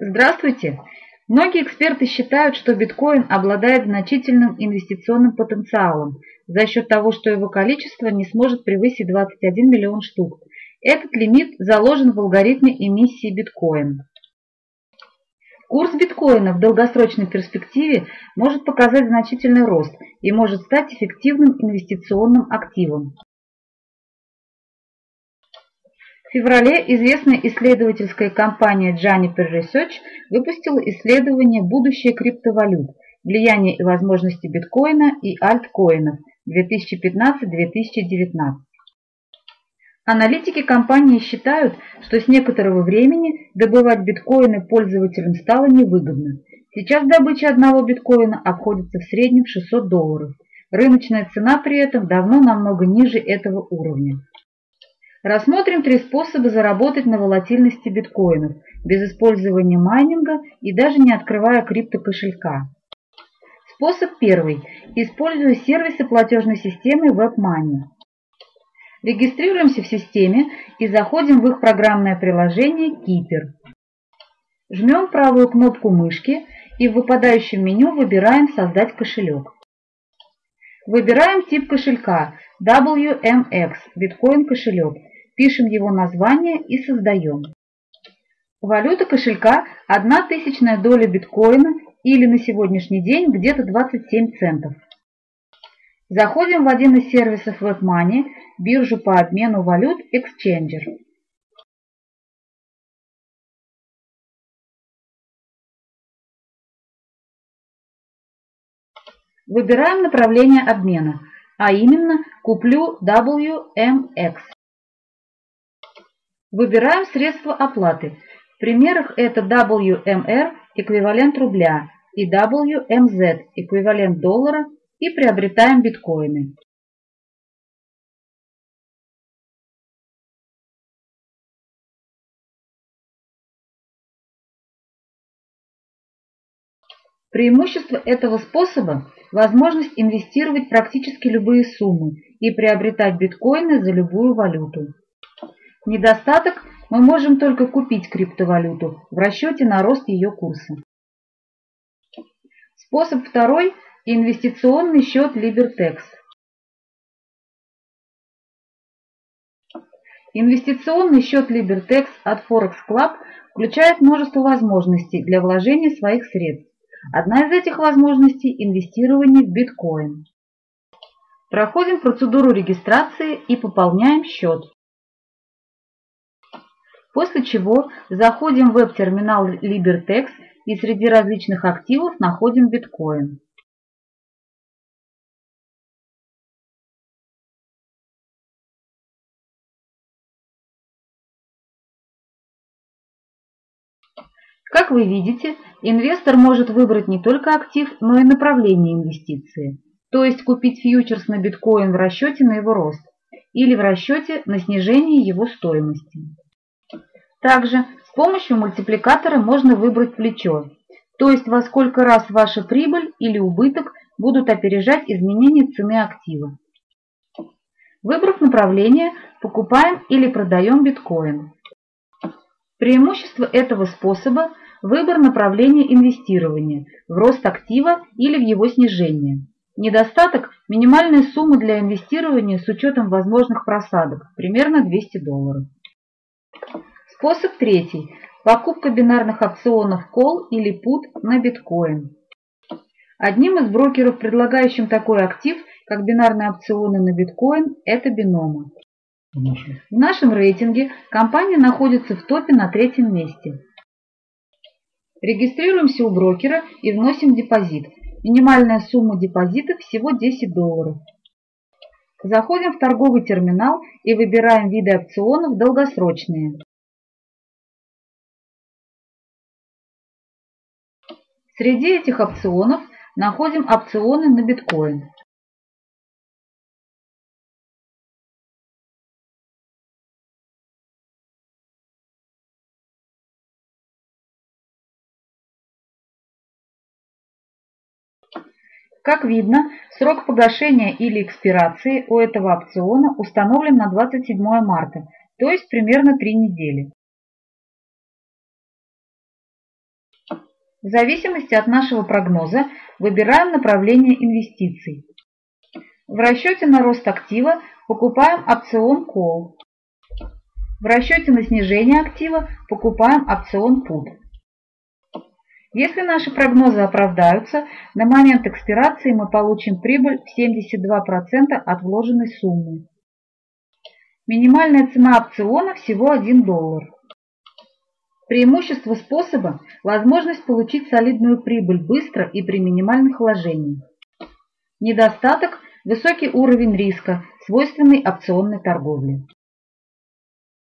Здравствуйте! Многие эксперты считают, что биткоин обладает значительным инвестиционным потенциалом за счет того, что его количество не сможет превысить 21 миллион штук. Этот лимит заложен в алгоритме эмиссии биткоин. Курс биткоина в долгосрочной перспективе может показать значительный рост и может стать эффективным инвестиционным активом. В феврале известная исследовательская компания Juniper Research выпустила исследование «Будущее криптовалют. Влияние и возможности биткоина и альткоинов 2015-2019». Аналитики компании считают, что с некоторого времени добывать биткоины пользователям стало невыгодно. Сейчас добыча одного биткоина обходится в среднем в 600 долларов. Рыночная цена при этом давно намного ниже этого уровня. Рассмотрим три способа заработать на волатильности биткоинов без использования майнинга и даже не открывая криптокошелька. Способ первый. Используя сервисы платежной системы WebMoney. Регистрируемся в системе и заходим в их программное приложение Keeper. Жмем правую кнопку мышки и в выпадающем меню выбираем «Создать кошелек». Выбираем тип кошелька WMX, биткоин кошелек пишем его название и создаем. Валюта кошелька – одна тысячная доля биткоина или на сегодняшний день где-то 27 центов. Заходим в один из сервисов WebMoney, биржу по обмену валют Exchanger. Выбираем направление обмена, а именно куплю WMX. Выбираем средства оплаты. В примерах это WMR – эквивалент рубля, и WMZ – эквивалент доллара, и приобретаем биткоины. Преимущество этого способа – возможность инвестировать практически любые суммы и приобретать биткоины за любую валюту. Недостаток – мы можем только купить криптовалюту в расчете на рост ее курса. Способ второй – инвестиционный счет Libertex. Инвестиционный счет Libertex от Forex Club включает множество возможностей для вложения своих средств. Одна из этих возможностей – инвестирование в биткоин. Проходим процедуру регистрации и пополняем счет после чего заходим в веб-терминал LiberTex и среди различных активов находим биткоин. Как вы видите, инвестор может выбрать не только актив, но и направление инвестиции, то есть купить фьючерс на биткоин в расчете на его рост или в расчете на снижение его стоимости. Также с помощью мультипликатора можно выбрать плечо, то есть во сколько раз ваша прибыль или убыток будут опережать изменение цены актива. Выбрав направление, покупаем или продаем биткоин. Преимущество этого способа – выбор направления инвестирования в рост актива или в его снижение. Недостаток – минимальная сумма для инвестирования с учетом возможных просадок, примерно 200 долларов. Способ третий. Покупка бинарных опционов Call или Put на биткоин. Одним из брокеров, предлагающим такой актив, как бинарные опционы на биткоин, это Бинома. В нашем рейтинге компания находится в топе на третьем месте. Регистрируемся у брокера и вносим депозит. Минимальная сумма депозита всего 10 долларов. Заходим в торговый терминал и выбираем виды опционов долгосрочные. Среди этих опционов находим опционы на биткоин. Как видно, срок погашения или экспирации у этого опциона установлен на 27 марта, то есть примерно 3 недели. В зависимости от нашего прогноза выбираем направление инвестиций. В расчете на рост актива покупаем опцион Call. В расчете на снижение актива покупаем опцион Put. Если наши прогнозы оправдаются, на момент экспирации мы получим прибыль в 72% от вложенной суммы. Минимальная цена опциона всего 1 доллар. Преимущество способа – возможность получить солидную прибыль быстро и при минимальных вложениях. Недостаток – высокий уровень риска, свойственный опционной торговле.